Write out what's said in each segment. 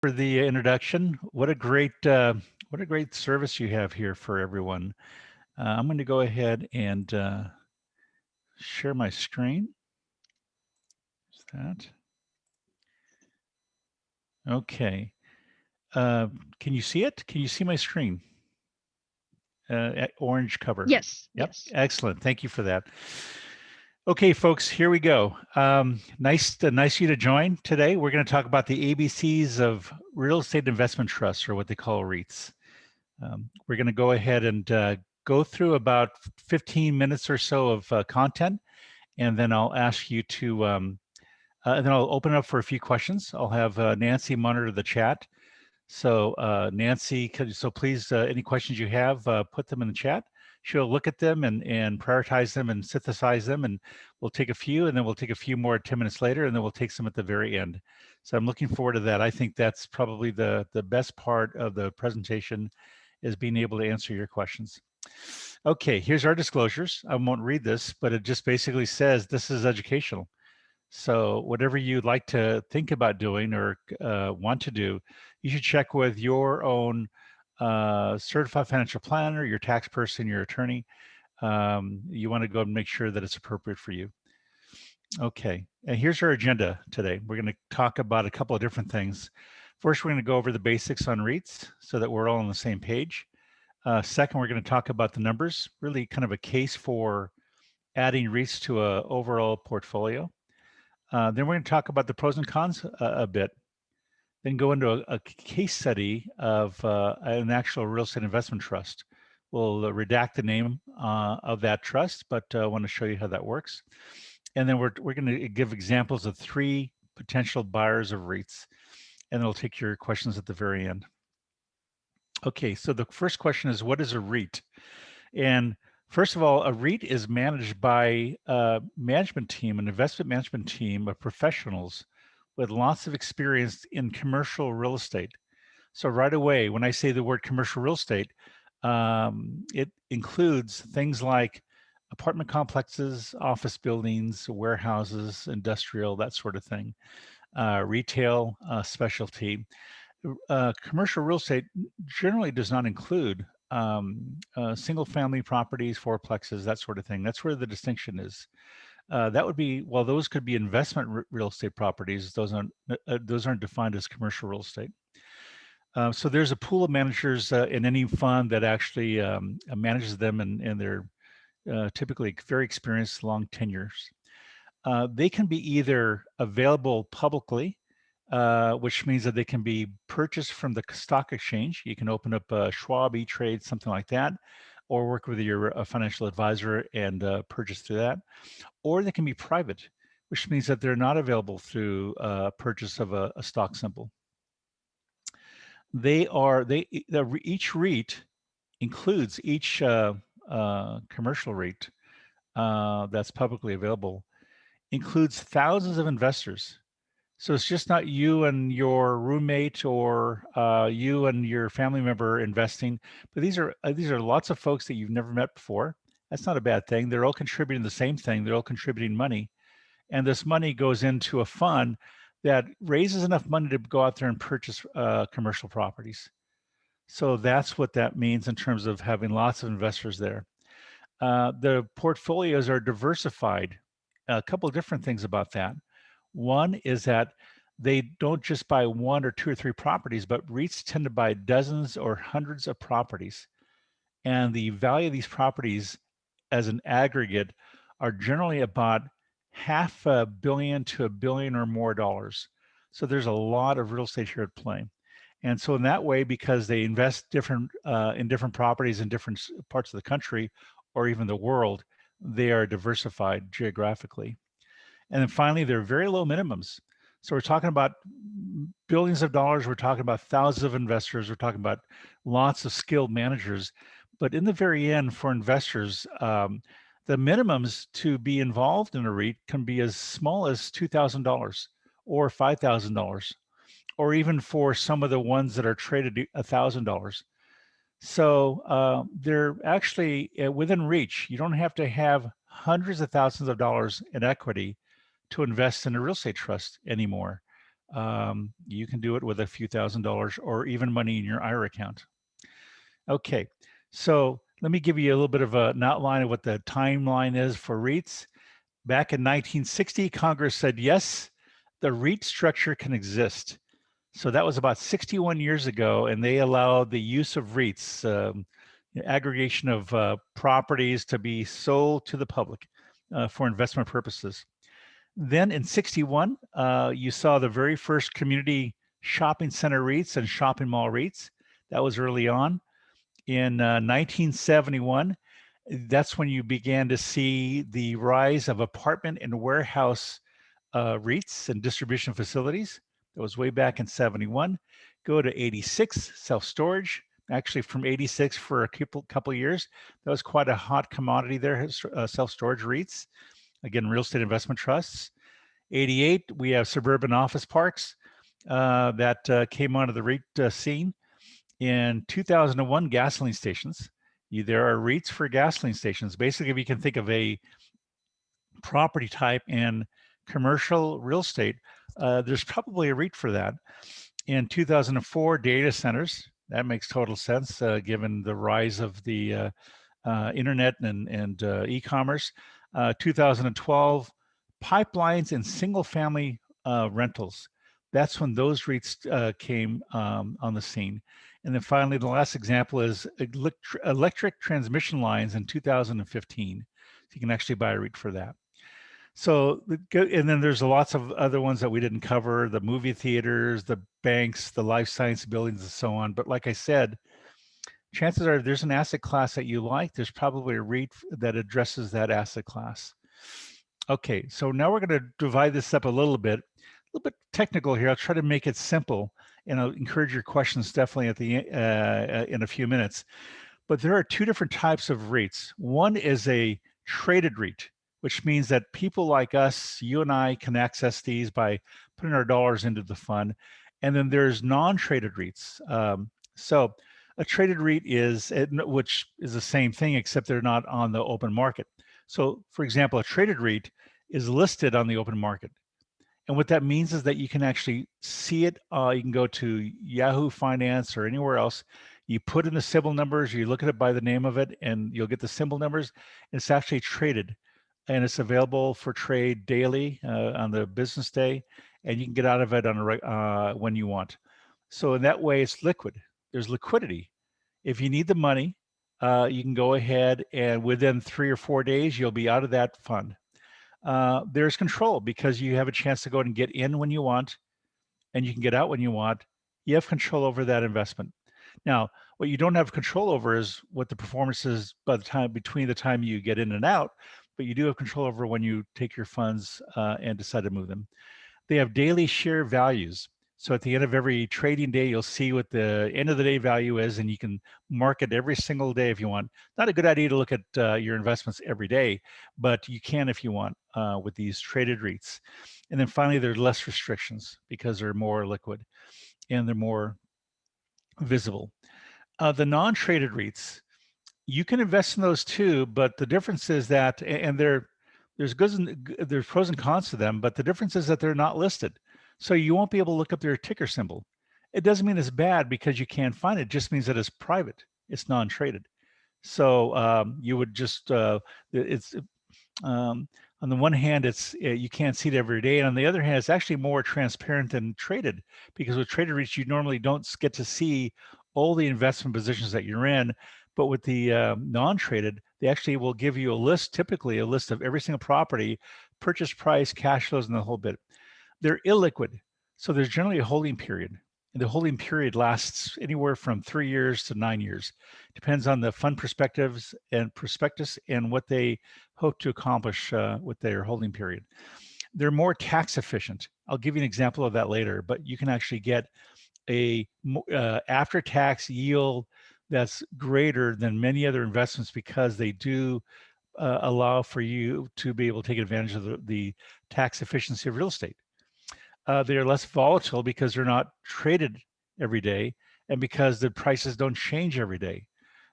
for the introduction. What a great uh, what a great service you have here for everyone. Uh, I'm going to go ahead and uh, share my screen. Is that okay? Uh, can you see it? Can you see my screen? Uh, orange cover. Yes. Yep. Yes. Excellent. Thank you for that. Okay, folks, here we go. Um, nice, to, nice you to join today. We're going to talk about the ABCs of real estate investment trusts, or what they call REITs. Um, we're going to go ahead and uh, go through about 15 minutes or so of uh, content, and then I'll ask you to, um, uh, and then I'll open it up for a few questions. I'll have uh, Nancy monitor the chat. So uh, Nancy, so please, uh, any questions you have, put them in the chat she'll look at them and, and prioritize them and synthesize them and we'll take a few and then we'll take a few more 10 minutes later and then we'll take some at the very end. So I'm looking forward to that. I think that's probably the, the best part of the presentation is being able to answer your questions. Okay, here's our disclosures. I won't read this, but it just basically says this is educational. So whatever you'd like to think about doing or uh, want to do, you should check with your own uh, certified financial planner, your tax person, your attorney. Um, you want to go and make sure that it's appropriate for you. Okay, and here's our agenda today. We're going to talk about a couple of different things. First, we're going to go over the basics on REITs so that we're all on the same page. Uh, second, we're going to talk about the numbers, really kind of a case for adding REITs to a overall portfolio. Uh, then we're going to talk about the pros and cons a, a bit then go into a, a case study of uh, an actual real estate investment trust. We'll uh, redact the name uh, of that trust, but I uh, want to show you how that works. And then we're, we're going to give examples of three potential buyers of REITs, and then we'll take your questions at the very end. Okay, so the first question is, what is a REIT? And first of all, a REIT is managed by a management team, an investment management team of professionals with lots of experience in commercial real estate. So right away, when I say the word commercial real estate, um, it includes things like apartment complexes, office buildings, warehouses, industrial, that sort of thing, uh, retail, uh, specialty. Uh, commercial real estate generally does not include um, uh, single family properties, fourplexes, that sort of thing. That's where the distinction is. Uh, that would be well those could be investment real estate properties. Those aren't uh, uh, those aren't defined as commercial real estate. Uh, so there's a pool of managers uh, in any fund that actually um, uh, manages them and, and they're typically very experienced long tenures. They can be either available publicly which means that they can be purchased from the stock exchange. You can open up a schwab e-trade something like that or work with your uh, financial advisor and uh, purchase through that. Or they can be private, which means that they're not available through uh, purchase of a, a, stock symbol. They are, they each REIT includes each uh, uh, commercial REIT that's publicly available, includes thousands of investors so it's just not you and your roommate or uh, you and your family member investing, but these are uh, these are lots of folks that you've never met before. That's not a bad thing. They're all contributing the same thing. They're all contributing money, and this money goes into a fund that raises enough money to go out there and purchase uh, commercial properties. So that's what that means in terms of having lots of investors there. Uh, the portfolios are diversified. A couple different things about that. One is that they don't just buy one or two or three properties, but REITs tend to buy dozens or hundreds of properties. And the value of these properties as an aggregate are generally about half a billion to a billion or more dollars. So there's a lot of real estate here at play. And so in that way, because they invest different uh, in different properties in different parts of the country or even the world, they are diversified geographically. And then finally, there are very low minimums. So we're talking about billions of dollars. We're talking about thousands of investors. We're talking about lots of skilled managers. But in the very end, for investors, um, the minimums to be involved in a REIT can be as small as $2,000 or $5,000, or even for some of the ones that are traded $1,000. So uh, they're actually uh, within reach. You don't have to have hundreds of thousands of dollars in equity to invest in a real estate trust anymore. Um, you can do it with a few thousand dollars or even money in your IRA account. Okay, so let me give you a little bit of a, an outline of what the timeline is for REITs. Back in 1960, Congress said, yes, the REIT structure can exist. So that was about 61 years ago, and they allowed the use of REITs, um, aggregation of uh, properties to be sold to the public uh, for investment purposes. Then in 61, uh, you saw the very first community shopping center REITs and shopping mall REITs. That was early on. In 1971, uh, that's when you began to see the rise of apartment and warehouse uh, REITs and distribution facilities. That was way back in 71. Go to 86, self-storage. Actually, from 86 for a couple, couple years, that was quite a hot commodity there, uh, self-storage REITs. Again, real estate investment trusts. 88, we have suburban office parks uh, that uh, came onto the REIT uh, scene. In 2001, gasoline stations. You, there are REITs for gasoline stations. Basically, if you can think of a property type in commercial real estate, uh, there's probably a REIT for that. In 2004, data centers. That makes total sense uh, given the rise of the uh, internet and, and e-commerce. Uh, 2012, pipelines and single family rentals. That's when those REITs came um, on the scene. And then finally, the last example is electric transmission lines in 2015. So you can actually buy a REIT for that. So, and then there's lots of other ones that we didn't cover, the movie theaters, the banks, the life science buildings and so on. But like I said, chances are there's an asset class that you like, there's probably a REIT that addresses that asset class. Okay, so now we're gonna divide this up a little bit, a little bit technical here. I'll try to make it simple and I'll encourage your questions definitely at the uh, in a few minutes. But there are two different types of REITs. One is a traded REIT which means that people like us, you and I can access these by putting our dollars into the fund. And then there's non-traded REITs. Um, so a traded REIT is, which is the same thing, except they're not on the open market. So for example, a traded REIT is listed on the open market. And what that means is that you can actually see it. Uh, you can go to Yahoo Finance or anywhere else. You put in the symbol numbers, you look at it by the name of it, and you'll get the symbol numbers. It's actually traded and it's available for trade daily uh, on the business day, and you can get out of it on a, uh, when you want. So in that way, it's liquid. There's liquidity. If you need the money, uh, you can go ahead and within three or four days, you'll be out of that fund. Uh, there's control because you have a chance to go and get in when you want, and you can get out when you want. You have control over that investment. Now, what you don't have control over is what the performance is by the time between the time you get in and out, but you do have control over when you take your funds uh, and decide to move them. They have daily share values. So at the end of every trading day, you'll see what the end of the day value is, and you can mark it every single day if you want. Not a good idea to look at uh, your investments every day, but you can if you want uh, with these traded REITs. And then finally, there's less restrictions because they're more liquid and they're more visible. Uh, the non-traded REITs, you can invest in those too, but the difference is that, and there, there's and there's pros and cons to them, but the difference is that they're not listed. So you won't be able to look up their ticker symbol. It doesn't mean it's bad because you can't find it. it just means that it's private. It's non-traded. So um, you would just, uh, it's, um, on the one hand, it's uh, you can't see it every day, and on the other hand, it's actually more transparent than traded because with traded REITs, you normally don't get to see all the investment positions that you're in but with the uh, non-traded, they actually will give you a list, typically a list of every single property, purchase price, cash flows, and the whole bit. They're illiquid. So there's generally a holding period. And the holding period lasts anywhere from three years to nine years. Depends on the fund perspectives and prospectus and what they hope to accomplish uh, with their holding period. They're more tax efficient. I'll give you an example of that later, but you can actually get a uh, after-tax yield that's greater than many other investments because they do uh, allow for you to be able to take advantage of the, the tax efficiency of real estate. Uh, they are less volatile because they're not traded every day and because the prices don't change every day.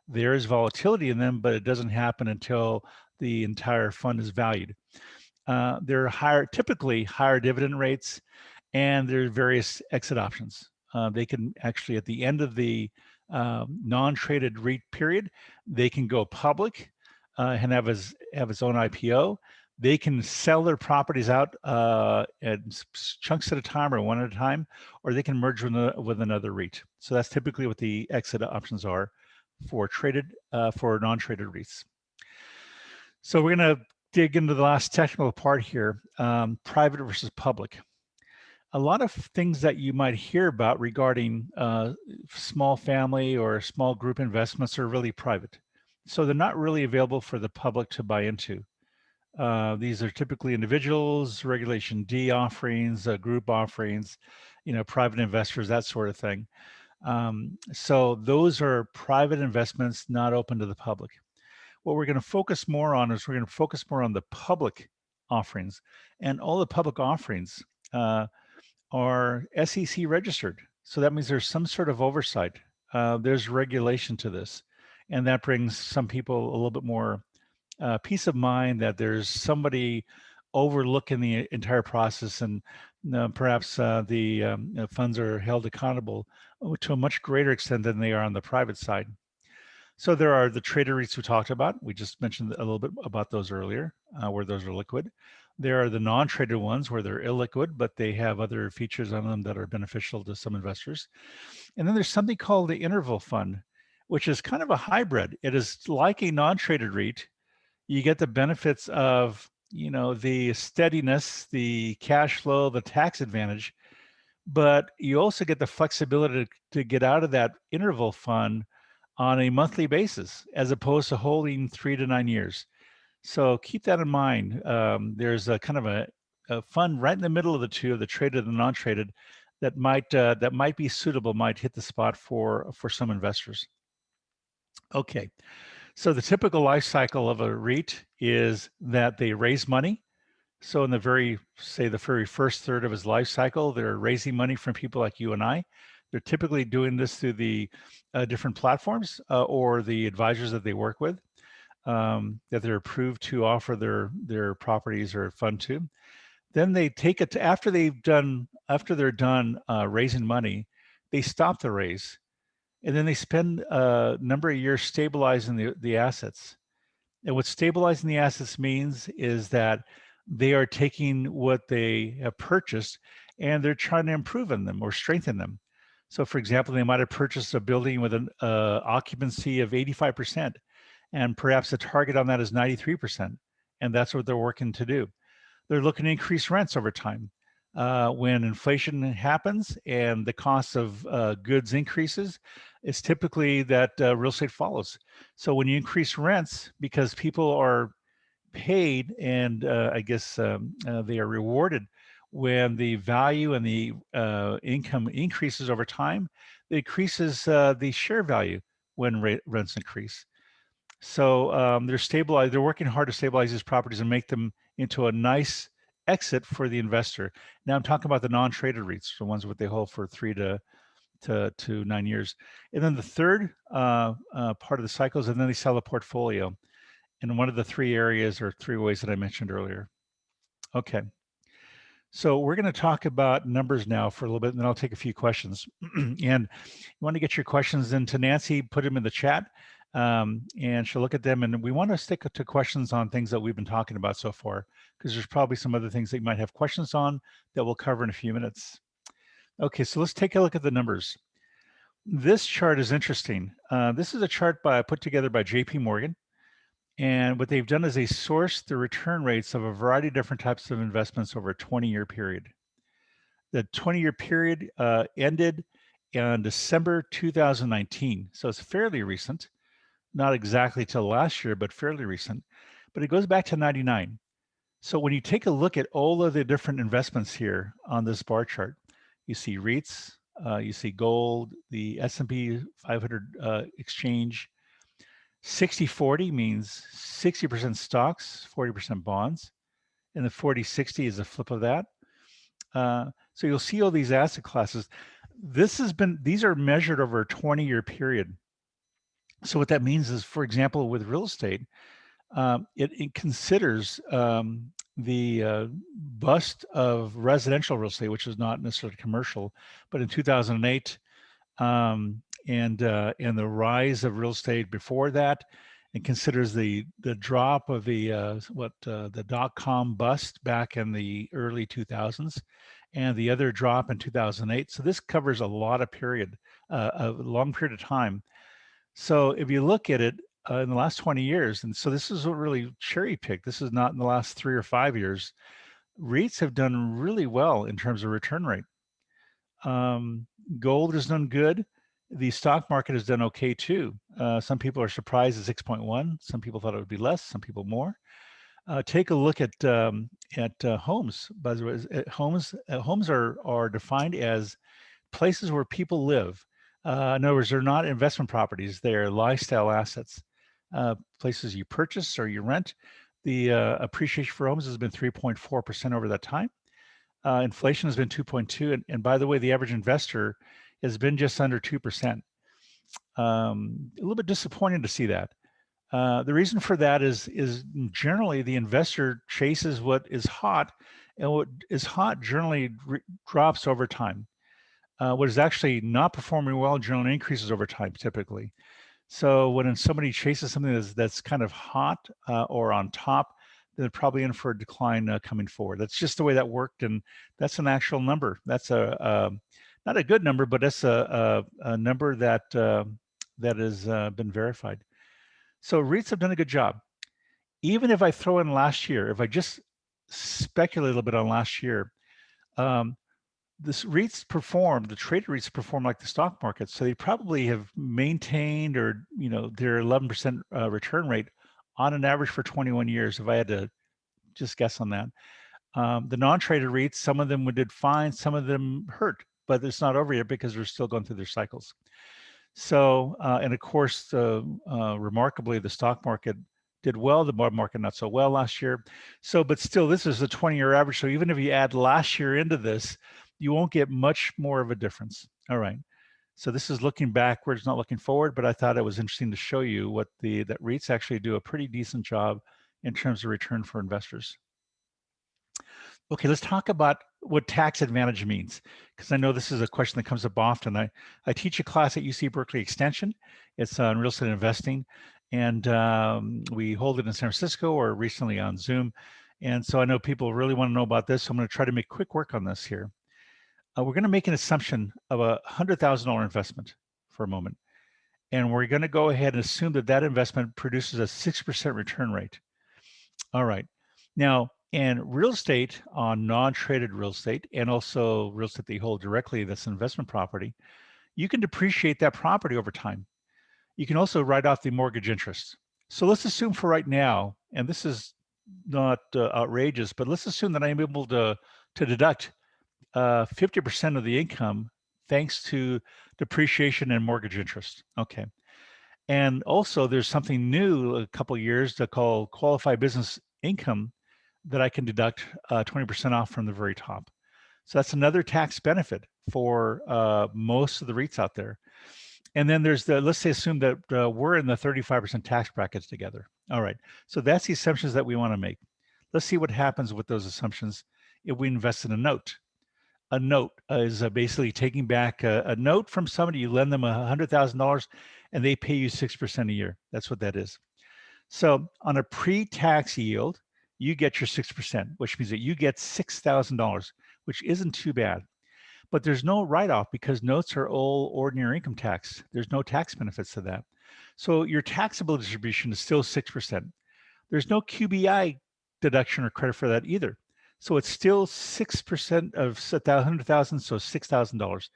There is volatility in them, but it doesn't happen until the entire fund is valued. Uh, they're higher, typically higher dividend rates, and there are various exit options. Uh, they can actually, at the end of the um, non-traded REIT period, they can go public uh, and have his have its own IPO. They can sell their properties out uh, at chunks at a time or one at a time, or they can merge with, with another REIT. So that's typically what the exit options are for traded uh, for non-traded REITs. So we're going to dig into the last technical part here, um, private versus public. A lot of things that you might hear about regarding uh, small family or small group investments are really private. So they're not really available for the public to buy into. Uh, these are typically individuals, Regulation D offerings, uh, group offerings, you know, private investors, that sort of thing. Um, so those are private investments not open to the public. What we're going to focus more on is we're going to focus more on the public offerings, and all the public offerings uh, are SEC registered. So that means there's some sort of oversight. Uh, there's regulation to this, and that brings some people a little bit more uh, peace of mind that there's somebody overlooking the entire process and uh, perhaps uh, the um, funds are held accountable uh, to a much greater extent than they are on the private side. So there are the trader REITs we talked about. We just mentioned a little bit about those earlier, uh, where those are liquid. There are the non-traded ones where they're illiquid, but they have other features on them that are beneficial to some investors. And then there's something called the interval fund, which is kind of a hybrid. It is like a non-traded REIT, you get the benefits of you know the steadiness the cash flow the tax advantage but you also get the flexibility to, to get out of that interval fund on a monthly basis as opposed to holding three to nine years. So keep that in mind um, there's a kind of a, a, fund right in the middle of the two of the traded and non-traded that might uh, that might be suitable might hit the spot for for some investors. Okay so the typical life cycle of a REIT is that they raise money. So in the very, say the very first third of his life cycle, they're raising money from people like you and I. They're typically doing this through the uh, different platforms uh, or the advisors that they work with um, that they're approved to offer their, their properties or fund to. Then they take it to, after they've done, after they're done uh, raising money, they stop the raise and then they spend a number of years stabilizing the, the assets. And what stabilizing the assets means is that they are taking what they have purchased and they're trying to improve on them or strengthen them. So for example, they might have purchased a building with an uh, occupancy of 85% and perhaps the target on that is 93%. And that's what they're working to do. They're looking to increase rents over time uh, when inflation happens and the cost of uh, goods increases, it's typically that uh, real estate follows. So when you increase rents, because people are paid and uh, I guess um, uh, they are rewarded when the value and the uh, income increases over time, it increases the share value when rents increase. So um, they're stabilized, they're working hard to stabilize these properties and make them into a nice exit for the investor. Now I'm talking about the non-traded REITs, the ones what they hold for three to to, to nine years. And then the third uh, uh, part of the cycle is, and then they sell a portfolio in one of the three areas or three ways that I mentioned earlier. Okay. So we're going to talk about numbers now for a little bit, and then I'll take a few questions. and you want to get your questions into Nancy, put them in the chat um, and she'll look at them. And we want to stick to questions on things that we've been talking about so far, because there's probably some other things that you might have questions on that we'll cover in a few minutes. Okay, so let's take a look at the numbers. This chart is interesting. Uh, this is a chart by put together by JP Morgan. And what they've done is they sourced the return rates of a variety of different types of investments over a 20 year period. The 20 year period uh, ended in December 2019. So it's fairly recent not exactly till last year, but fairly recent, but it goes back to 99. So when you take a look at all of the different investments here on this bar chart, you see REITs, uh, you see gold, the S&P 500 uh, exchange. 60-40 means 60% stocks, 40% bonds, and the 40-60 is a flip of that. Uh, so you'll see all these asset classes. This has been, these are measured over a 20 year period. So what that means is, for example, with real estate, um, it, it, considers um, the uh, bust of residential real estate, which is not necessarily commercial, but in 2008, um, and uh, and the rise of real estate before that, and considers the the drop of the uh, what uh, the dot com bust back in the early 2000s, and the other drop in 2008. So this covers a lot of period, uh, a long period of time. So if you look at it uh, in the last 20 years, and so this is a really cherry pick. This is not in the last three or five years. REITs have done really well in terms of return rate. Um, gold has done good the stock market has done okay too. Uh, some people are surprised at 6.1. Some people thought it would be less. Some people more. Uh, take a look at um, at uh, homes. By the way, homes uh, homes are are defined as places where people live. Uh, in other words, they're not investment properties; they're lifestyle assets, uh, places you purchase or you rent. The appreciation for homes has been 3.4 percent over that time. inflation has been 2.2, and, and by the way, the average investor has been just under 2%. Um, a little bit disappointing to see that. Uh, the reason for that is, is generally the investor chases what is hot and what is hot generally drops over time. Uh, what is actually not performing well generally increases over time typically. So when somebody chases something that's, that's kind of hot uh, or on top, they're probably in for a decline uh, coming forward. That's just the way that worked, and that's an actual number. That's a, a um, not a good number, but that's a, a, a number that uh, that has uh, been verified. So REITs have done a good job. Even if I throw in last year, if I just speculate a little bit on last year, um, this REITs performed, the traded REITs perform like the stock market. So they probably have maintained or, you know, their 11% uh, return rate on an average for 21 years, if I had to just guess on that. Um, the non-traded REITs, some of them did fine, some of them hurt but it's not over yet because they're still going through their cycles. So, uh, and of course, uh, remarkably, the stock market did well, the bond market not so well last year. So, but still, this is a 20 year average. So even if you add last year into this, you won't get much more of a difference. All right. So this is looking backwards, not looking forward, but I thought it was interesting to show you what the, that REITs actually do a pretty decent job in terms of return for investors. Okay, let's talk about what tax advantage means, because I know this is a question that comes up often. I, I teach a class at UC Berkeley Extension. It's on real estate investing, and um, we hold it in San Francisco or recently on Zoom. And so I know people really want to know about this, so I'm going to try to make quick work on this here. Uh, we're going to make an assumption of a $100,000 investment for a moment. And we're going to go ahead and assume that that investment produces a 6% return rate. All right. Now, in real estate on non-traded real estate and also real estate that you hold directly that's an investment property, you can depreciate that property over time. You can also write off the mortgage interest. So let's assume for right now, and this is not uh, outrageous, but let's assume that I'm able to, to deduct 50% uh, of the income thanks to depreciation and mortgage interest. Okay. And also there's something new a couple years to call qualified business income that I can deduct 20% uh, off from the very top. So that's another tax benefit for uh, most of the REITs out there. And then there's the, let's say assume that uh, we're in the 35% tax brackets together. All right, so that's the assumptions that we wanna make. Let's see what happens with those assumptions if we invest in a note. A note is uh, basically taking back a, a, note from somebody, you lend them a $100,000 and they pay you 6% a year. That's what that is. So on a pre-tax yield, you get your 6%, which means that you get $6,000, which isn't too bad. But there's no write-off because notes are all ordinary income tax. There's no tax benefits to that. So your taxable distribution is still 6%. There's no QBI deduction or credit for that either. So it's still 6% of 100,000, so $6,000.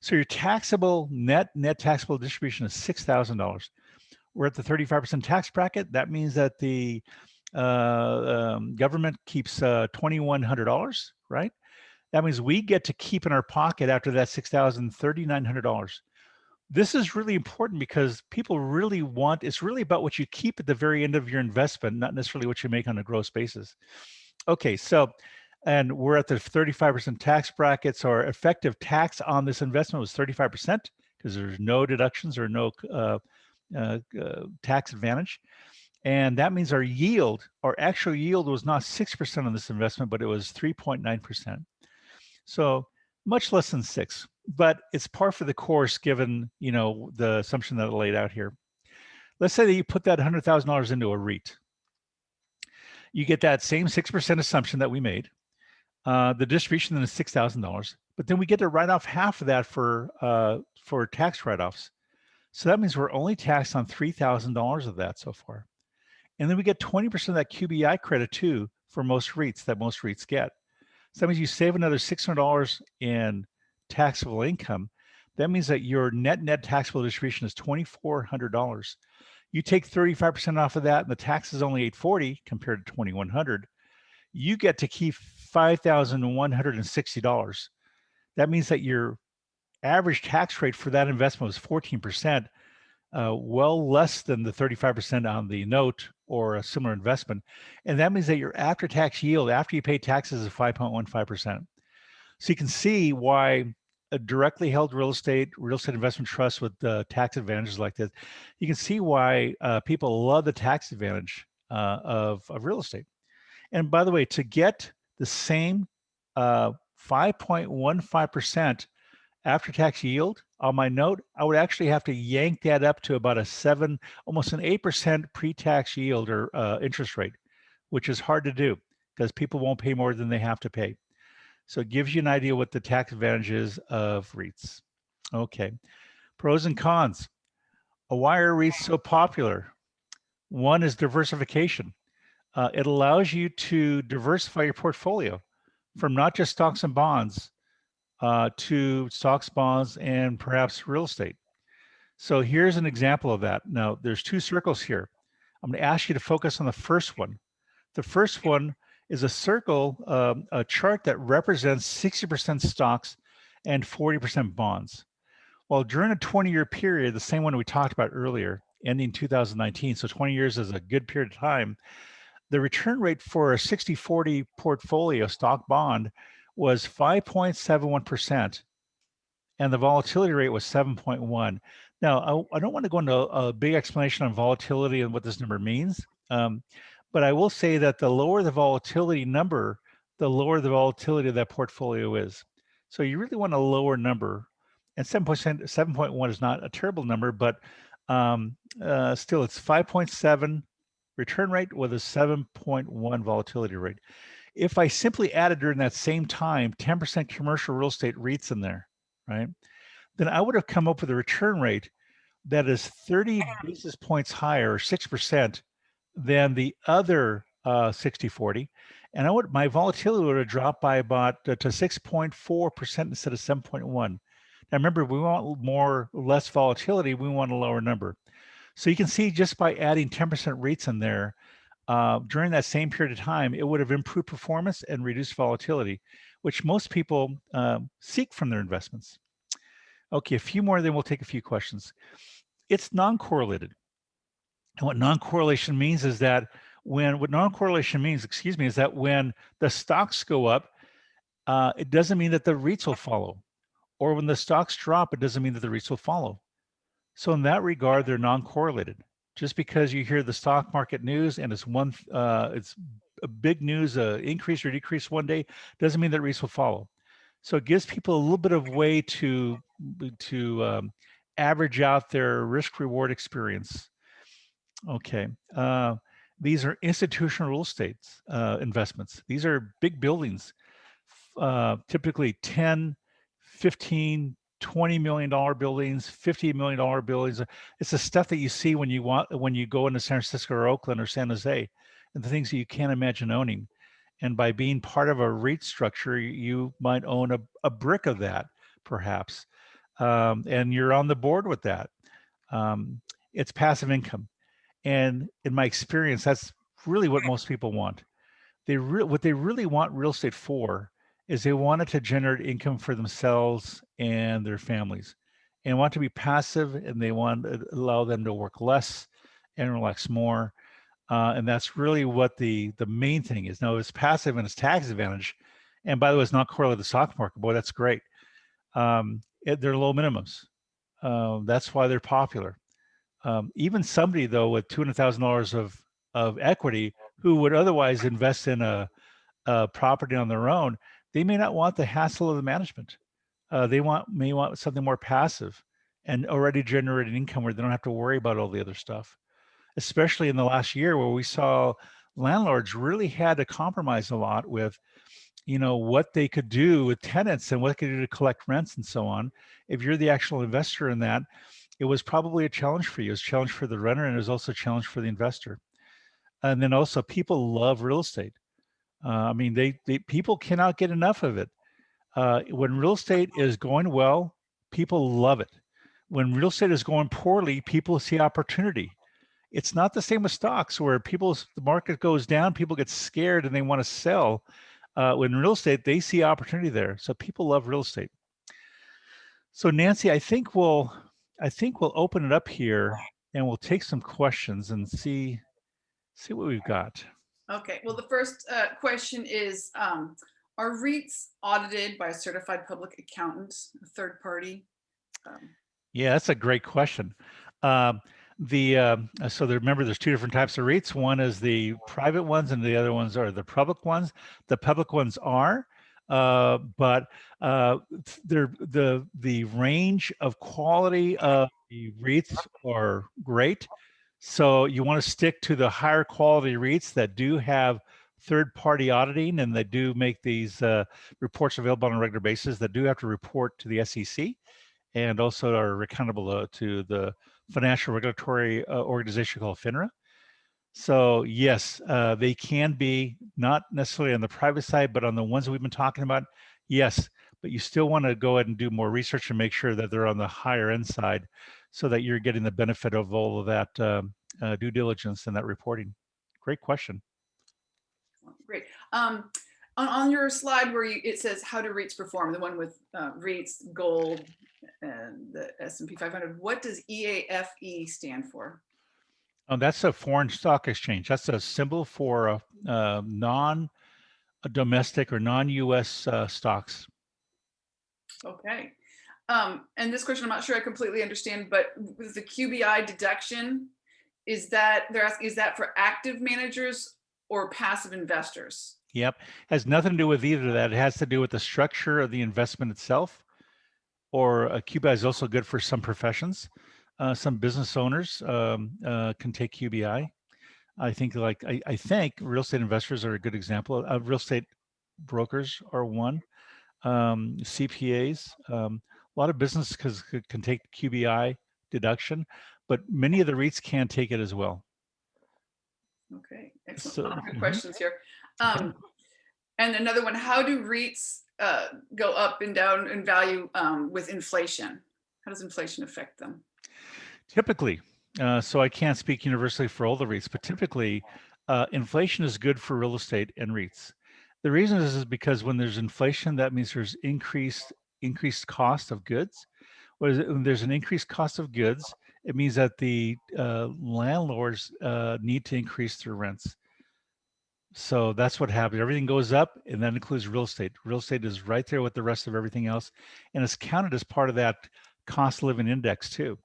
So your taxable net, net taxable distribution is $6,000. We're at the 35% tax bracket. That means that the uh, um, government keeps uh, $2,100, right? That means we get to keep in our pocket after that $6,000, This is really important because people really want, it's really about what you keep at the very end of your investment, not necessarily what you make on a gross basis. Okay, so, and we're at the 35% tax bracket, so our effective tax on this investment was 35% because there's no deductions or no uh, uh, uh, tax advantage. And that means our yield, our actual yield was not 6% on this investment, but it was 3.9%. So much less than six, but it's par for the course given, you know, the assumption that I laid out here. Let's say that you put that $100,000 into a REIT. You get that same 6% assumption that we made. Uh, the distribution then is $6,000, but then we get to write off half of that for, uh, for tax write-offs. So that means we're only taxed on $3,000 of that so far. And then we get 20% of that QBI credit too for most REITs that most REITs get. So that means you save another $600 in taxable income. That means that your net net taxable distribution is $2,400. You take 35% off of that and the tax is only 840 compared to 2100 you get to keep $5,160. That means that your average tax rate for that investment was 14%, uh, well less than the 35% on the note or a similar investment. And that means that your after-tax yield after you pay taxes is 5.15%. So you can see why a directly held real estate, real estate investment trust with uh, tax advantages like this, you can see why uh, people love the tax advantage uh, of, of real estate. And by the way, to get the same 5.15% uh, after-tax yield on my note, I would actually have to yank that up to about a seven, almost an 8% pre-tax yield or uh, interest rate, which is hard to do because people won't pay more than they have to pay. So it gives you an idea what the tax advantages of REITs. Okay, pros and cons. Why are REITs so popular? One is diversification. Uh, it allows you to diversify your portfolio from not just stocks and bonds uh, to stocks, bonds, and perhaps real estate. So here's an example of that. Now, there's two circles here. I'm going to ask you to focus on the first one. The first one is a circle, um, a chart that represents 60% stocks and 40% bonds. Well, during a 20-year period, the same one we talked about earlier, ending 2019, so 20 years is a good period of time, the return rate for a 60-40 portfolio stock bond was 5.71%, and the volatility rate was 7.1. Now, I, I, don't want to go into a, a, big explanation on volatility and what this number means, um, but I will say that the lower the volatility number, the lower the volatility of that portfolio is. So you really want a lower number, and 7.1 is not a terrible number, but um, uh, still it's 5.7 return rate with a 7.1 volatility rate. If I simply added during that same time 10% commercial real estate REITs in there, right, then I would have come up with a return rate that is 30 basis points higher, or 6%, than the other uh, 60-40. And I would my volatility would have dropped by about uh, to 6.4% instead of 7.1. Now remember, we want more, less volatility, we want a lower number. So you can see just by adding 10% REITs in there, uh, during that same period of time, it would have improved performance and reduced volatility, which most people uh, seek from their investments. Okay, a few more, then we'll take a few questions. It's non-correlated. And what non-correlation means is that when, what non-correlation means, excuse me, is that when the stocks go up, uh, it doesn't mean that the REITs will follow. Or when the stocks drop, it doesn't mean that the REITs will follow. So in that regard, they're non-correlated. Just because you hear the stock market news and it's one, uh, it's a big news, uh, increase or decrease one day, doesn't mean that REITs will follow. So it gives people a little bit of way to to um, average out their risk reward experience. Okay, uh, these are institutional real estate uh, investments. These are big buildings, uh, typically 10, 15, 20 million dollar buildings 50 million dollar buildings. It's the stuff that you see when you want when you go into san francisco or oakland or san jose and the things that you can't imagine owning. And by being part of a REIT structure you might own a, a brick of that perhaps. Um, and you're on the board with that. Um, it's passive income and in my experience that's really what most people want they re- what they really want real estate for is they wanted to generate income for themselves and their families and want to be passive and they want to allow them to work less and relax more. Uh, and that's really what the the main thing is. Now it's passive and it's tax advantage. And by the way, it's not correlated to the stock market. Boy, that's great. Um, it, they're low minimums. Uh, that's why they're popular. Um, even somebody though with $200,000 of of equity who would otherwise invest in a, a property on their own, they may not want the hassle of the management. Uh, they want may want something more passive and already generating income where they don't have to worry about all the other stuff. Especially in the last year where we saw landlords really had to compromise a lot with you know what they could do with tenants and what they could do to collect rents and so on if you're the actual investor in that it was probably a challenge for you. It was a challenge for the renter and it was also a challenge for the investor. And then also people love real estate. Uh, I mean, they, they people cannot get enough of it. Uh, when real estate is going well, people love it. When real estate is going poorly, people see opportunity. It's not the same with stocks where people, the market goes down, people get scared and they want to sell. Uh, when real estate, they see opportunity there. So people love real estate. So Nancy, I think we'll I think we'll open it up here and we'll take some questions and see see what we've got. Okay, well, the first uh, question is, um, are REITs audited by a certified public accountant, a third party? Um, yeah, that's a great question. Um, the uh, so there, remember there's two different types of REITs. One is the private ones and the other ones are the public ones. The public ones are, uh, but uh, the the range of quality of the REITs are great. So you want to stick to the higher quality REITs that do have third-party auditing and they do make these uh, reports available on a regular basis that do have to report to the SEC and also are accountable uh, to the financial regulatory uh, organization called FINRA. So yes, uh, they can be not necessarily on the private side, but on the ones that we've been talking about, yes. But you still want to go ahead and do more research and make sure that they're on the higher end side, so that you're getting the benefit of all of that um, uh, due diligence and that reporting. Great question. Great. Um, on, on, your slide where you, it says how do REITs perform, the one with uh, REITs, gold, and the S&P 500, what does EAFE stand for? Oh, that's a foreign stock exchange. That's a symbol for a, a non-domestic or non-U.S. Uh, stocks. Okay. Um, and this question, I'm not sure I completely understand, but with the QBI deduction, is that they're asking, is that for active managers or passive investors? Yep, has nothing to do with either of that. It has to do with the structure of the investment itself. Or a QBI is also good for some professions uh, some business owners um, uh, can take QBI. I think like I, I, think real estate investors are a good example. Uh, real estate brokers are one. Um, CPAs, um, a lot of businesses can take QBI deduction, but many of the REITs can take it as well. Okay, excellent. So, good mm -hmm. questions here. Um, and another one, how do REITs uh, go up and down in value um, with inflation? How does inflation affect them? Typically, uh, so I can't speak universally for all the REITs, but typically uh, inflation is good for real estate and REITs. The reason is, is because when there's inflation, that means there's increased increased cost of goods. When there's an increased cost of goods, it means that the uh, landlords uh, need to increase their rents. So that's what happens. Everything goes up, and that includes real estate. Real estate is right there with the rest of everything else, and it's counted as part of that cost living index too.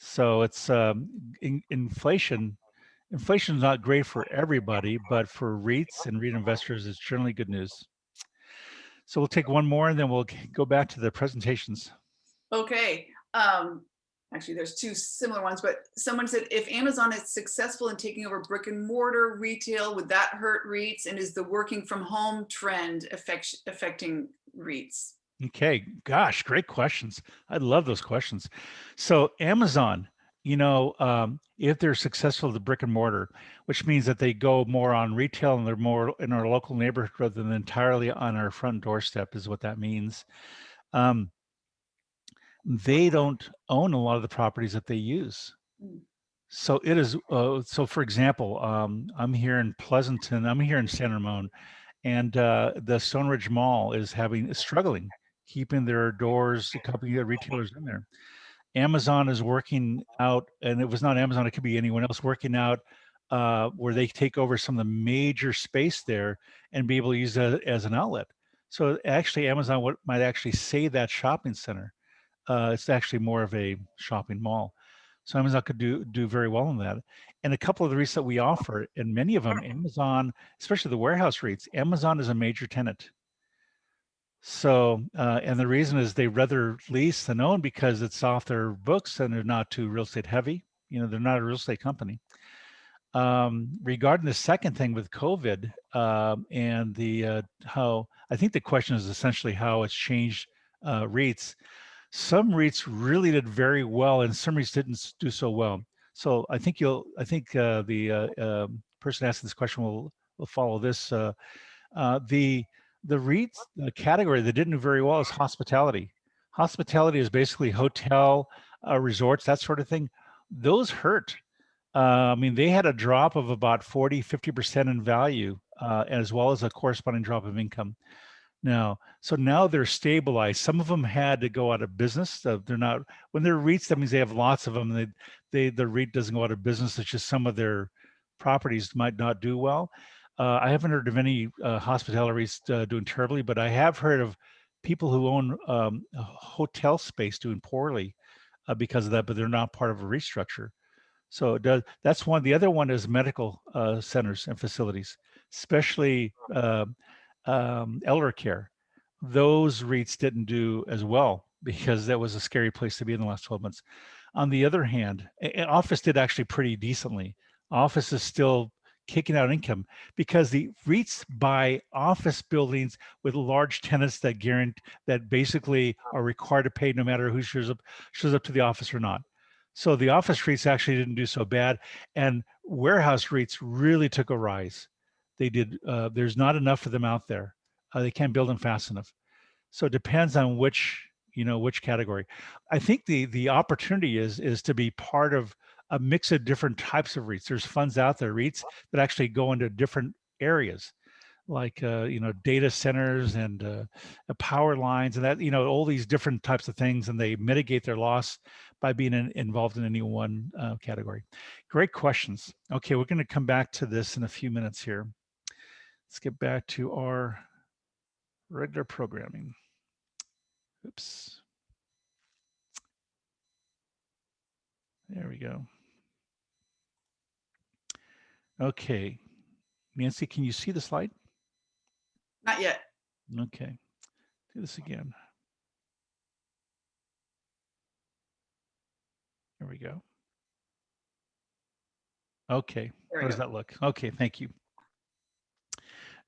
So it's um, in, inflation. Inflation is not great for everybody, but for REITs and REIT investors, it's generally good news. So we'll take one more and then we'll go back to the presentations. Okay. Um, actually, there's two similar ones, but someone said, if Amazon is successful in taking over brick and mortar retail, would that hurt REITs? And is the working from home trend affect, affecting REITs? Okay, gosh, great questions. I love those questions. So Amazon, you know, um, if they're successful the brick and mortar, which means that they go more on retail and they're more in our local neighborhood rather than entirely on our front doorstep is what that means. Um, they don't own a lot of the properties that they use. Mm. So it is, uh, so for example, um, I'm here in Pleasanton, I'm here in San Ramon, and uh, the Stoneridge Mall is having, is struggling keeping their doors, a couple of retailers in there. Amazon is working out, and it was not Amazon, it could be anyone else working out uh, where they take over some of the major space there and be able to use that as an outlet. So actually Amazon might actually say that shopping center. Uh, it's actually more of a shopping mall. So Amazon could do do very well in that. And a couple of the REITs that we offer, and many of them, Amazon, especially the warehouse REITs, Amazon is a major tenant. So, uh, and the reason is they rather lease than own because it's off their books and they're not too real estate heavy. You know, they're not a real estate company. Um, regarding the second thing with COVID um, and the uh, how, I think the question is essentially how it's changed uh, REITs. Some REITs really did very well and some REITs didn't do so well. So I think you'll, I think uh, the uh, um, person asking this question will, will follow this. Uh, the, the REITs the category that didn't do very well is hospitality. Hospitality is basically hotel, uh, resorts, that sort of thing. Those hurt. Uh, I mean, they had a drop of about 40, 50% in value, uh, as well as a corresponding drop of income. Now, so now they're stabilized. Some of them had to go out of business. So they're not, when they're REITs, that means they have lots of them. They, they, the REIT doesn't go out of business. It's just some of their properties might not do well. Uh, I haven't heard of any uh, hospitalities uh, doing terribly, but I have heard of people who own um, hotel space doing poorly uh, because of that, but they're not part of a restructure. So does, that's one. The other one is medical uh, centers and facilities, especially uh, um, elder care. Those REITs didn't do as well because that was a scary place to be in the last 12 months. On the other hand, office did actually pretty decently. Office is still kicking out income because the REITs buy office buildings with large tenants that guarantee that basically are required to pay no matter who shows up shows up to the office or not. So the office REITs actually didn't do so bad, and warehouse REITs really took a rise. They did. Uh, there's not enough for them out there. Uh, they can't build them fast enough. So it depends on which you know which category. I think the the opportunity is is to be part of a mix of different types of REITs. There's funds out there, REITs that actually go into different areas like uh, you know data centers and uh, power lines and that you know all these different types of things and they mitigate their loss by being in, involved in any one uh, category. Great questions. Okay we're going to come back to this in a few minutes here. Let's get back to our regular programming. Oops. There we go Okay. Nancy, can you see the slide? Not yet. Okay. Do this again. There we go. Okay. How does that look? Okay, thank you.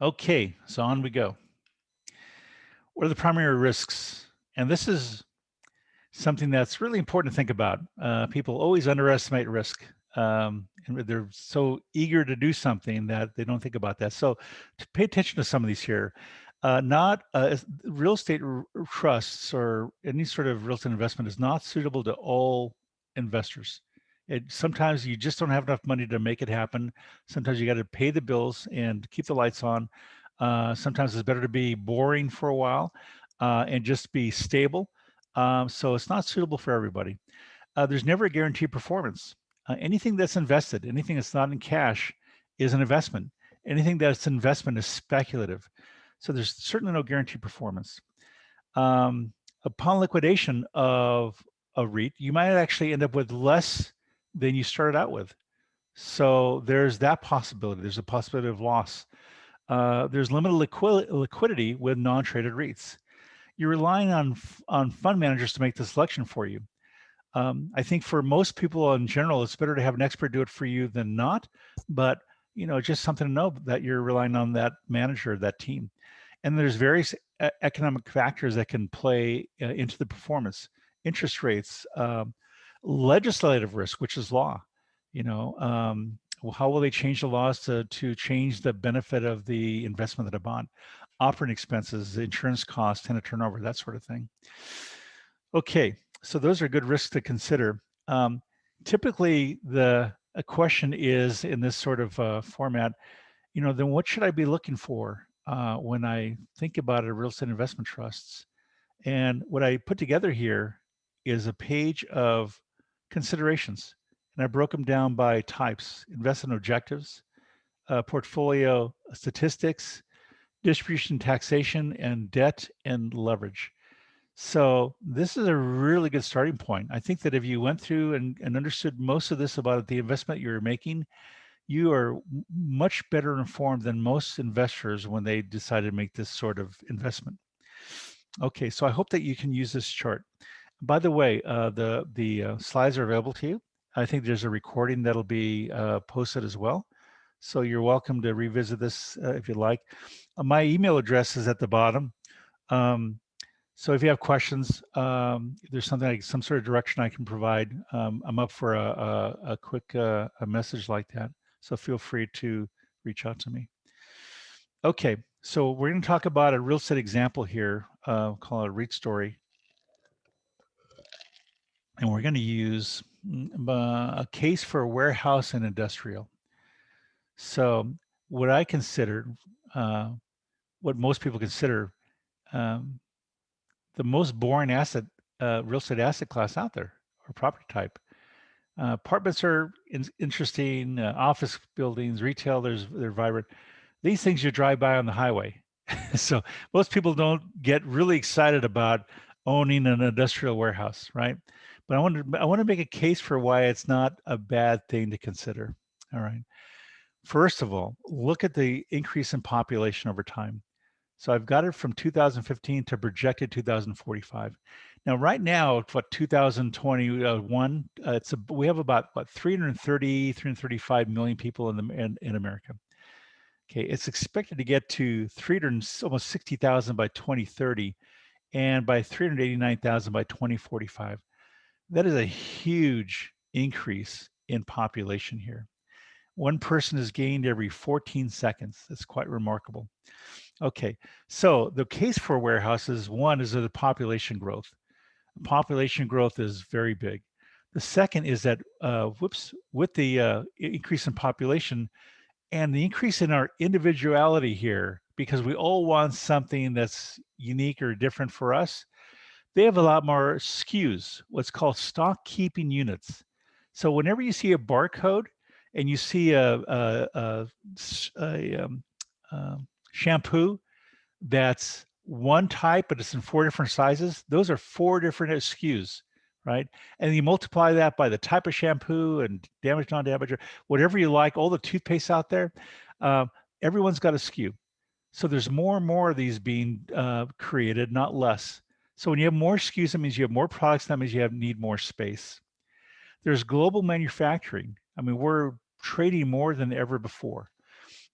Okay, so on we go. What are the primary risks? And this is something that's really important to think about. Uh, people always underestimate risk um, and they're so eager to do something that they don't think about that. So to pay attention to some of these here, uh, not uh, real estate trusts or any sort of real estate investment is not suitable to all investors. It, sometimes you just don't have enough money to make it happen. Sometimes you got to pay the bills and keep the lights on. Uh, sometimes it's better to be boring for a while uh, and just be stable. Um, so it's not suitable for everybody. Uh, there's never a guaranteed performance. Uh, anything that's invested, anything that's not in cash is an investment. Anything that's investment is speculative. So there's certainly no guaranteed performance. Um, upon liquidation of a REIT, you might actually end up with less than you started out with. So there's that possibility. There's a possibility of loss. Uh, there's limited liqui liquidity with non-traded REITs. You're relying on on fund managers to make the selection for you. Um, I think for most people in general, it's better to have an expert do it for you than not. But you know, just something to know that you're relying on that manager, that team. And there's various economic factors that can play uh, into the performance, interest rates, um, legislative risk, which is law. You know, um, how will they change the laws to to change the benefit of the investment that I bought? Operating expenses, insurance costs, tenant turnover, that sort of thing. Okay, so those are good risks to consider. Um, typically, the question is in this sort of uh, format, you know, then what should I be looking for uh, when I think about a real estate investment trusts? And what I put together here is a page of considerations. And I broke them down by types, investment objectives, uh, portfolio statistics, distribution taxation, and debt and leverage. So this is a really good starting point. I think that if you went through and, and understood most of this about the investment you're making, you are much better informed than most investors when they decide to make this sort of investment. Okay, so I hope that you can use this chart. By the way, uh, the, the uh, slides are available to you. I think there's a recording that'll be uh, posted as well. So you're welcome to revisit this uh, if you like. Uh, my email address is at the bottom. Um, so if you have questions, um, there's something like some sort of direction I can provide, um, I'm up for a, a, a quick uh, a message like that. So feel free to reach out to me. Okay, so we're going to talk about a real estate example here, uh, called a REIT story. And we're going to use mm, uh, a case for a warehouse and industrial. So what I consider, uh, what most people consider um, the most boring asset, uh, real estate asset class out there or property type. Uh, apartments are in, interesting, uh, office buildings, retail, there's, they're vibrant. These things you drive by on the highway. so most people don't get really excited about owning an industrial warehouse, right? But I want to I want to make a case for why it's not a bad thing to consider. All right. First of all, look at the increase in population over time. So I've got it from 2015 to projected 2045. Now, right now, what 2021, uh, it's a, we have about what 330, 335 million people in the in, in America. Okay, it's expected to get to 300 almost 60,000 by 2030, and by 389,000 by 2045. That is a huge increase in population here. One person is gained every 14 seconds. That's quite remarkable. Okay, so the case for warehouses, one is the population growth. Population growth is very big. The second is that, uh, whoops, with the uh, increase in population and the increase in our individuality here, because we all want something that's unique or different for us, they have a lot more SKUs, what's called stock keeping units. So whenever you see a barcode and you see a, a, a, a um, um, shampoo that's one type, but it's in four different sizes, those are four different SKUs, right? And you multiply that by the type of shampoo and damage, non-damage, or whatever you like, all the toothpaste out there, uh, everyone's got a SKU. So there's more and more of these being uh, created, not less. So when you have more SKUs, that means you have more products, that means you have need more space. There's global manufacturing. I mean, we're trading more than ever before.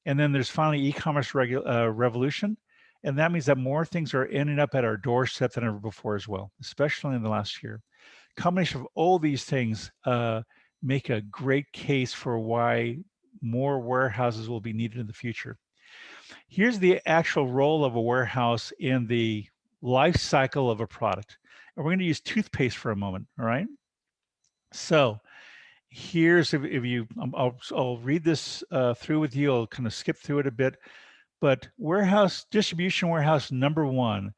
And then there's finally e-commerce uh, revolution. And that means that more things are ending up at our doorstep than ever before as well, especially in the last year. Combination of all these things uh, make a great case for why more warehouses will be needed in the future. Here's the actual role of a warehouse in the life cycle of a product. And we're going to use toothpaste for a moment, all right? So here's if, if you um, I'll, I'll read this uh, through with you. I'll kind of skip through it a bit. But warehouse distribution warehouse number one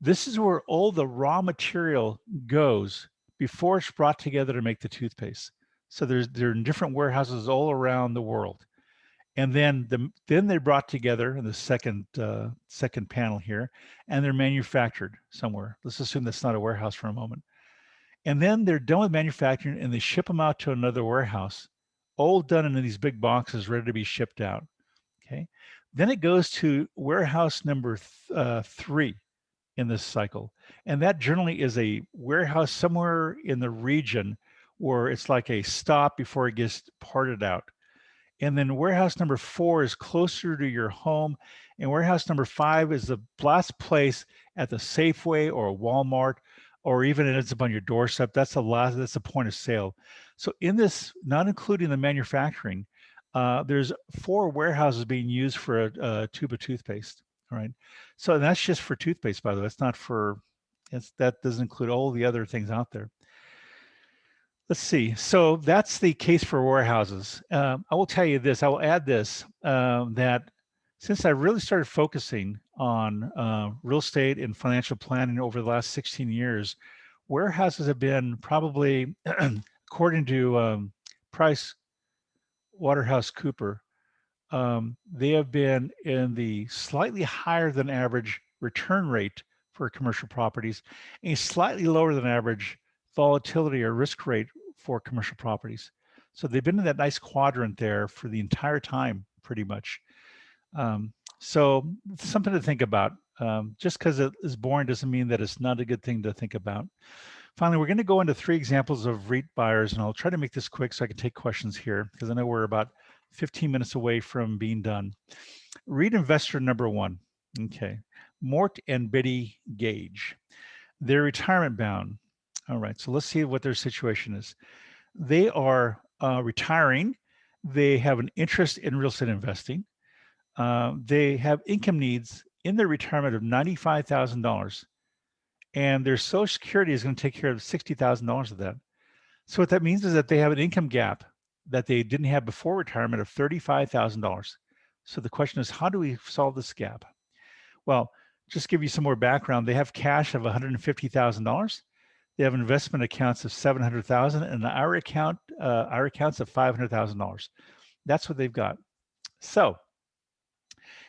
this is where all the raw material goes before it's brought together to make the toothpaste. So there's there are different warehouses all around the world. And then the then they're brought together in the second uh, second panel here and they're manufactured somewhere. Let's assume that's not a warehouse for a moment and then they're done with manufacturing and they ship them out to another warehouse, all done in these big boxes ready to be shipped out. Okay. Then it goes to warehouse number th uh, three in this cycle. And that generally is a warehouse somewhere in the region where it's like a stop before it gets parted out. And then warehouse number four is closer to your home. And warehouse number five is the last place at the Safeway or Walmart or even it ends up on your doorstep, that's a lot, that's a point of sale. So in this, not including the manufacturing, uh, there's four warehouses being used for a, a, tube of toothpaste. All right. So that's just for toothpaste, by the way. It's not for, it's, that doesn't include all the other things out there. Let's see. So that's the case for warehouses. Um, I will tell you this, I will add this, um, that since I really started focusing on uh, real estate and financial planning over the last 16 years, warehouses have been probably, according to um, Price Waterhouse Cooper, um, they have been in the slightly higher than average return rate for commercial properties, a slightly lower than average volatility or risk rate for commercial properties. So they've been in that nice quadrant there for the entire time, pretty much. Um, so something to think about. Um, just because it is boring doesn't mean that it's not a good thing to think about. Finally, we're going to go into three examples of REIT buyers, and I'll try to make this quick so I can take questions here because I know we're about 15 minutes away from being done. REIT investor number one. Okay. Mort and Betty Gage. They're retirement bound. All right. So let's see what their situation is. They are uh, retiring. They have an interest in real estate investing. Uh, they have income needs in their retirement of $95,000 and their social security is going to take care of $60,000 of that. So what that means is that they have an income gap that they didn't have before retirement of $35,000. So the question is, how do we solve this gap? Well, just give you some more background. They have cash of $150,000. They have investment accounts of 700,000 and an IRA account, uh, accounts of $500,000. That's what they've got. So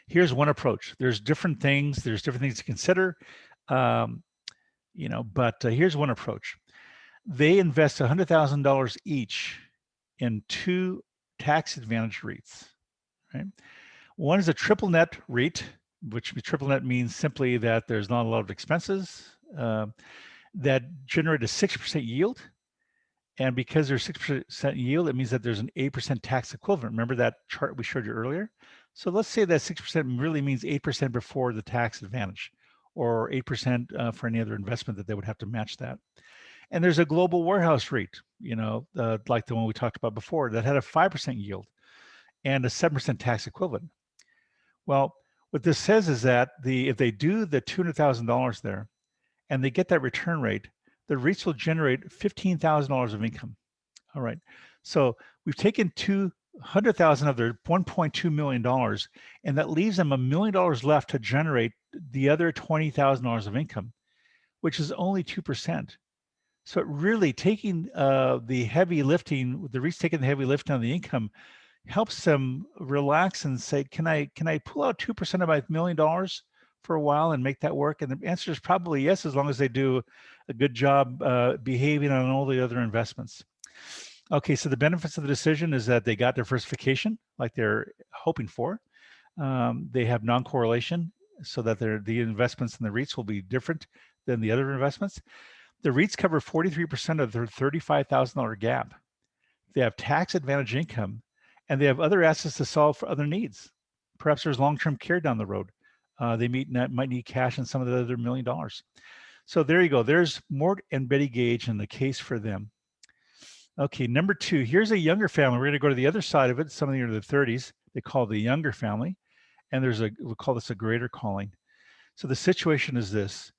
here's one approach. There's different things. There's different things to consider. Um, you know, but uh, here's one approach. They invest $100,000 each in two tax advantage REITs, right? One is a triple net REIT, which triple net means simply that there's not a lot of expenses uh, that generate a 6% yield. And because there's 6% yield, it means that there's an 8% tax equivalent. Remember that chart we showed you earlier? So let's say that 6% really means 8% before the tax advantage or 8% uh, for any other investment that they would have to match that. And there's a global warehouse REIT, you know, uh, like the one we talked about before that had a 5% yield and a 7% tax equivalent. Well, what this says is that the if they do the $200,000 there and they get that return rate, the REITs will generate $15,000 of income. All right. So we've taken 200,000 of their $1.2 million, and that leaves them a million dollars left to generate the other $20,000 of income, which is only 2%. So really taking uh, the heavy lifting, the REITs taking the heavy lift on the income helps them relax and say, can I can I pull out 2% of my million dollars for a while and make that work? And the answer is probably yes, as long as they do a good job uh, behaving on all the other investments. Okay, so the benefits of the decision is that they got diversification like they're hoping for. Um, they have non-correlation so that the investments in the REITs will be different than the other investments. The REITs cover 43% of their $35,000 gap. They have tax advantage income and they have other assets to solve for other needs. Perhaps there's long-term care down the road. Uh, they meet, might need cash and some of the other million dollars. So there you go. There's Mort and Betty Gage and the case for them. Okay, number two, here's a younger family. We're gonna go to the other side of it, some of the in the 30s. They call the younger family and there's a, we'll call this a greater calling. So the situation is this,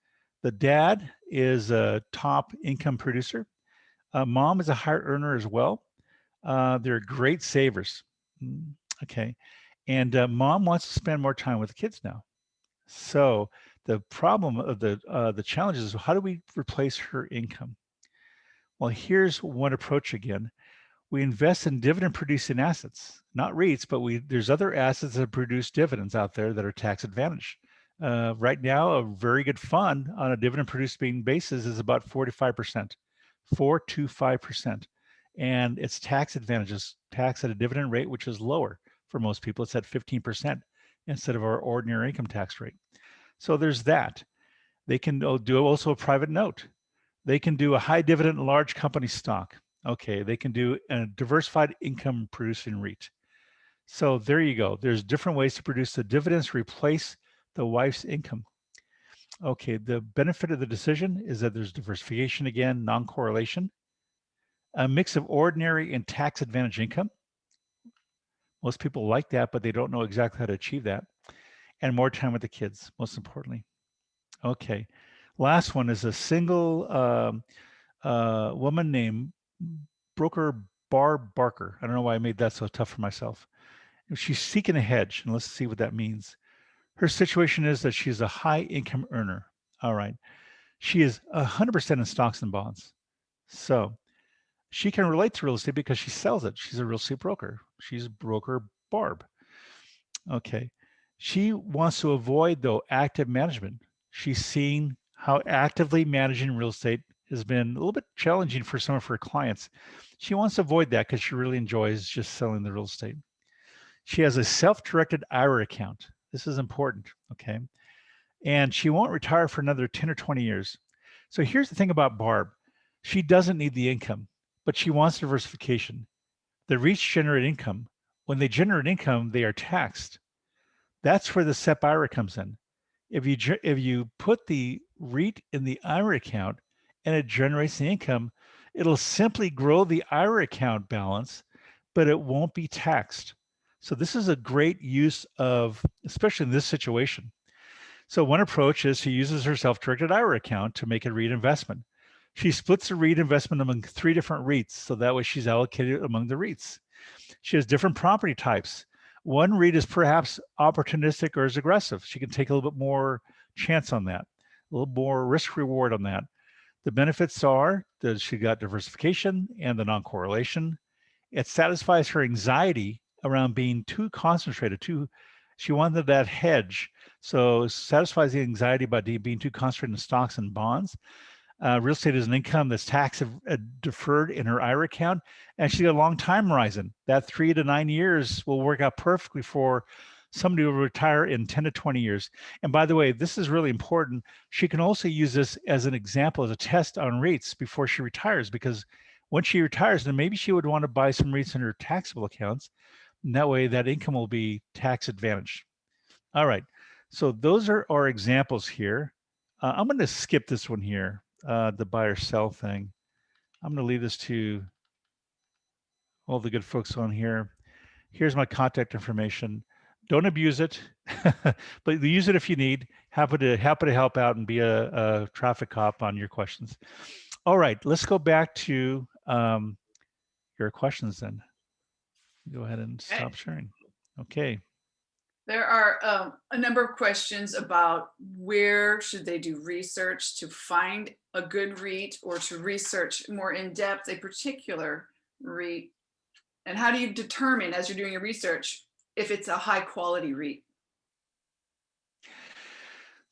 the dad is a top income producer. Uh, mom is a higher earner as well. Uh, they're great savers. Mm, okay. And uh, mom wants to spend more time with the kids now. So the problem of the, uh, the challenge is how do we replace her income? Well, here's one approach again we invest in dividend producing assets, not REITs, but we there's other assets that produce dividends out there that are tax advantaged. Uh, right now, a very good fund on a dividend producing basis is about 45%, four to 5%. And it's tax advantages, tax at a dividend rate, which is lower for most people. It's at 15% instead of our ordinary income tax rate. So there's that. They can do also a private note. They can do a high dividend large company stock. Okay, they can do a diversified income producing REIT. So there you go. There's different ways to produce the dividends replace the wife's income. Okay, the benefit of the decision is that there's diversification again, non-correlation, a mix of ordinary and tax advantage income. Most people like that, but they don't know exactly how to achieve that. And more time with the kids, most importantly. Okay, last one is a single um, uh, woman named broker Barb Barker. I don't know why I made that so tough for myself. She's seeking a hedge, and let's see what that means. Her situation is that she's a high income earner. All right. She is 100% in stocks and bonds. So she can relate to real estate because she sells it. She's a real estate broker. She's broker Barb. Okay. She wants to avoid, though, active management. She's seen how actively managing real estate has been a little bit challenging for some of her clients. She wants to avoid that because she really enjoys just selling the real estate. She has a self-directed IRA account. This is important, okay? And she won't retire for another 10 or 20 years. So here's the thing about Barb. She doesn't need the income, but she wants diversification. The REITs generate income. When they generate income, they are taxed. That's where the SEP IRA comes in. If you if you put the REIT in the IRA account and it generates the income, it'll simply grow the IRA account balance, but it won't be taxed. So this is a great use of, especially in this situation. So one approach is she uses her self-directed IRA account to make a REIT investment. She splits the REIT investment among three different REITs. So that way she's allocated among the REITs. She has different property types. One REIT is perhaps opportunistic or is aggressive. She can take a little bit more chance on that, a little more risk reward on that. The benefits are that she got diversification and the non-correlation. It satisfies her anxiety around being too concentrated, too, she wanted that hedge. So satisfies the anxiety about being too concentrated in stocks and bonds. Uh, real estate is an income that's tax uh, deferred in her IRA account, and she's got a long time horizon. That three to nine years will work out perfectly for somebody will retire in 10 to 20 years. And by the way, this is really important. She can also use this as an example, as a test on REITs before she retires, because once she retires, then maybe she would want to buy some REITs in her taxable accounts. And that way that income will be tax advantage. All right, so those are our examples here. Uh, I'm gonna skip this one here, uh, the buy or sell thing. I'm gonna leave this to all the good folks on here. Here's my contact information. Don't abuse it, but use it if you need. Happy to happy to help out and be a, a traffic cop on your questions. All right, let's go back to um, your questions then. Go ahead and Okay. stop sharing. Okay. There are um, a number of questions about where should they do research to find a good REIT or to research more in depth a particular REIT. And how do you determine as you're doing your research if it's a high quality REIT?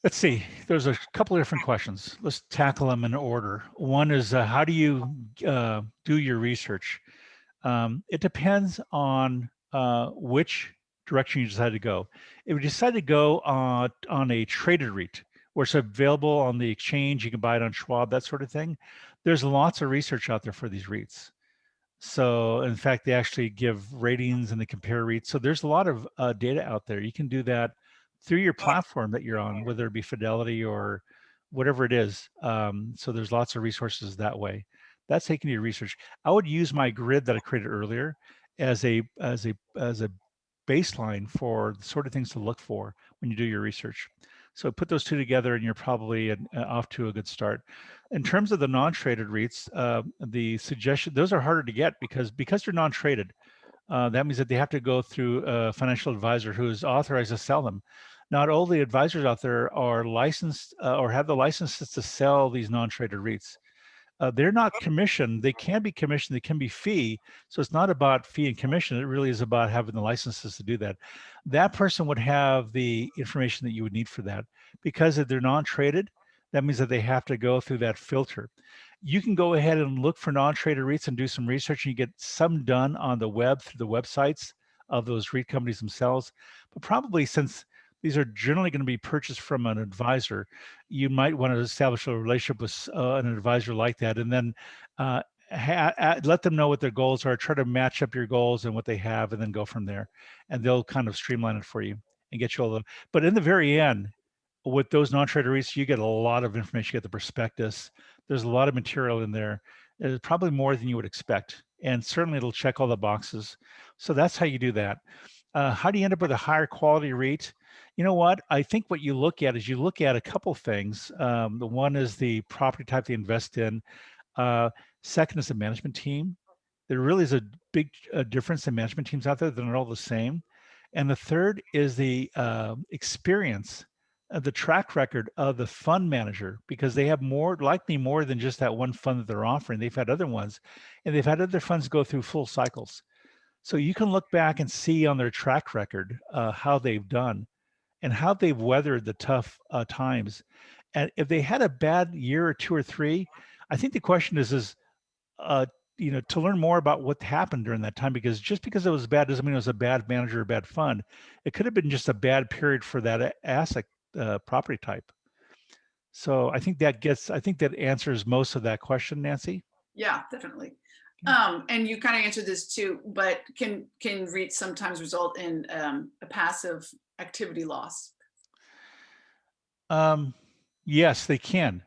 Let's see. There's a couple of different questions. Let's tackle them in order. One is uh, how do you uh, do your research? Um, it depends on uh, which direction you decide to go. If you decide to go on, on a traded REIT, where it's available on the exchange, you can buy it on Schwab, that sort of thing. There's lots of research out there for these REITs. So in fact, they actually give ratings and they compare REITs. So there's a lot of uh, data out there. You can do that through your platform that you're on, whether it be Fidelity or whatever it is. Um, so there's lots of resources that way. That's taking your research. I would use my grid that I created earlier as a as a as a baseline for the sort of things to look for when you do your research. So put those two together and you're probably an, uh, off to a good start. In terms of the non-traded REITs, uh, the suggestion, those are harder to get because because they're non-traded, uh, that means that they have to go through a financial advisor who is authorized to sell them. Not all the advisors out there are licensed uh, or have the licenses to sell these non-traded REITs uh, they're not commissioned. They can be commissioned. They can be fee. So it's not about fee and commission. It really is about having the licenses to do that. That person would have the information that you would need for that. Because if they're non-traded, that means that they have to go through that filter. You can go ahead and look for non-traded REITs and do some research and you get some done on the web through the websites of those REIT companies themselves. But probably since these are generally going to be purchased from an advisor. You might want to establish a relationship with uh, an advisor like that, and then uh, let them know what their goals are. Try to match up your goals and what they have, and then go from there. And they'll kind of streamline it for you and get you all the. But in the very end, with those non-trader REITs, you get a lot of information. You get the prospectus. There's a lot of material in there. It's probably more than you would expect, and certainly it'll check all the boxes. So that's how you do that. Uh, how do you end up with a higher quality REIT? You know what? I think what you look at is you look at a couple things. Um, the one is the property type they invest in. Uh, second is the management team. There really is a big uh, difference in management teams out there. They're not all the same. And the third is the uh, experience, the track record of the fund manager, because they have more, likely more than just that one fund that they're offering. They've had other ones, and they've had other funds go through full cycles. So you can look back and see on their track record uh, how they've done and how they've weathered the tough uh, times. And if they had a bad year or two or three, I think the question is, is, uh, you know, to learn more about what happened during that time, because just because it was bad doesn't mean it was a bad manager or bad fund. It could have been just a bad period for that asset uh, property type. So I think that gets, I think that answers most of that question, Nancy. Yeah, definitely. Um, and you kind of answered this too, but can, can REITs sometimes result in, um, a passive activity loss? Um, yes, they can.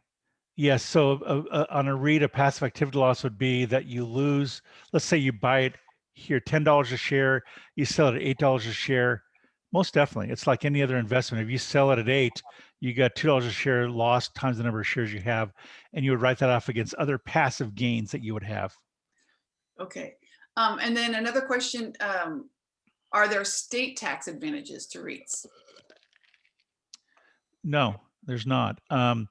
Yes, so uh, uh, on a REIT, a passive activity loss would be that you lose, let's say you buy it here, $10 a share, you sell it at $8 a share. Most definitely, it's like any other investment. If you sell it at eight, you got $2 a share lost times the number of shares you have, and you would write that off against other passive gains that you would have. Okay. Um, and then another question, um, are there state tax advantages to REITs? No, there's not. Um,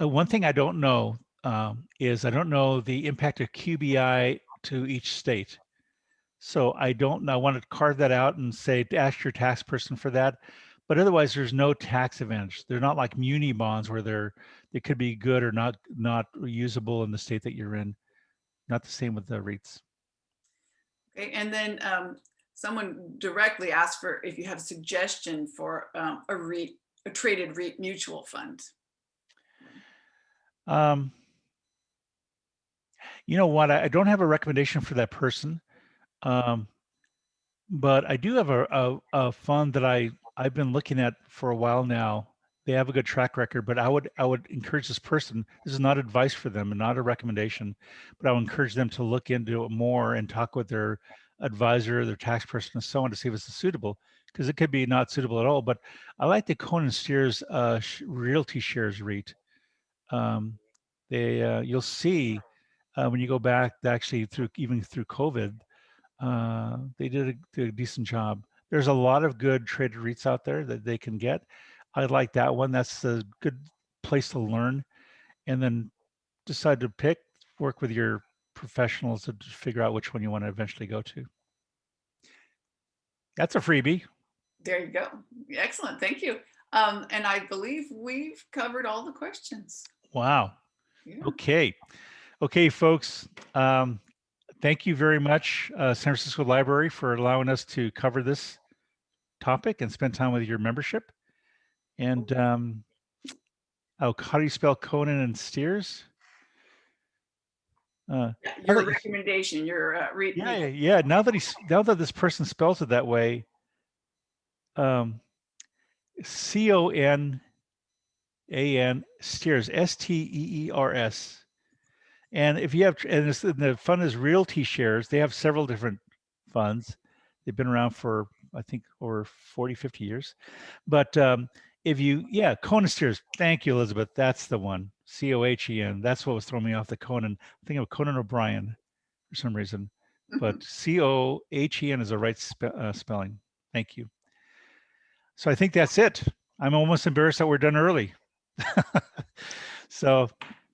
uh, one thing I don't know um, is I don't know the impact of QBI to each state. So I don't. I want to carve that out and say ask your tax person for that. But otherwise, there's no tax advantage. They're not like muni bonds where they're they could be good or not not usable in the state that you're in. Not the same with the REITs. Okay, and then, um, someone directly asked for if you have a suggestion for, um, a REIT, a traded REIT mutual fund. Um, you know what? I, don't have a recommendation for that person, um, but I do have a, a, a fund that I I've been looking at for a while now. They have a good track record, but I would I would encourage this person. This is not advice for them and not a recommendation, but I would encourage them to look into it more and talk with their advisor, their tax person, and so on to see if it's suitable because it could be not suitable at all. But I like the Conan Steers uh, Realty Shares REIT um, they uh, you'll see uh, when you go back actually through even through COVID, uh, they did a, did a decent job. There's a lot of good traded REITs out there that they can get. I like that one. That's a good place to learn, and then decide to pick. Work with your professionals to figure out which one you want to eventually go to. That's a freebie. There you go. Excellent. Thank you. Um, and I believe we've covered all the questions. Wow. Yeah. Okay. Okay, folks. Um, thank you very much, uh, San Francisco Library, for allowing us to cover this topic and spend time with your membership. And um, oh, how do you spell Conan and Steers? Uh, Your recommendation, your, uh, REIT. yeah, yeah, yeah. Now that he's now that this person spells it that way, um, C O N A N Steers S T E E R S. And if you have, and, it's, and the fund is Realty Shares. They have several different funds. They've been around for I think over 40, 50 years. But um, if you, yeah, Conan Steers. Thank you, Elizabeth. That's the one. C O H E N. That's what was throwing me off the Conan. I think of Conan O'Brien for some reason but Mhm. C O H E N is the right spe- uh, spelling. Thank you. So I think that's it. I'm almost embarrassed that we're done early. so,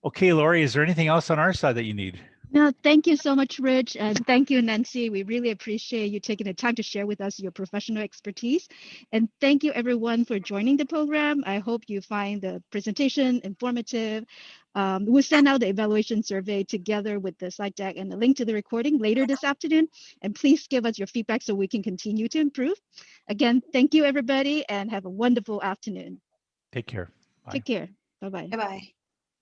okay, Lori, is there anything else on our side that you need? No, thank you so much, Rich, and thank you, Nancy. We really appreciate you taking the time to share with us your professional expertise. And thank you, everyone, for joining the program. I hope you find the presentation informative. Um, we'll send out the evaluation survey together with the slide deck and the link to the recording later this afternoon. And please give us your feedback so we can continue to improve. Again, thank you, everybody, and have a wonderful afternoon. Take care. Bye. Take care. Bye-bye. Bye-bye.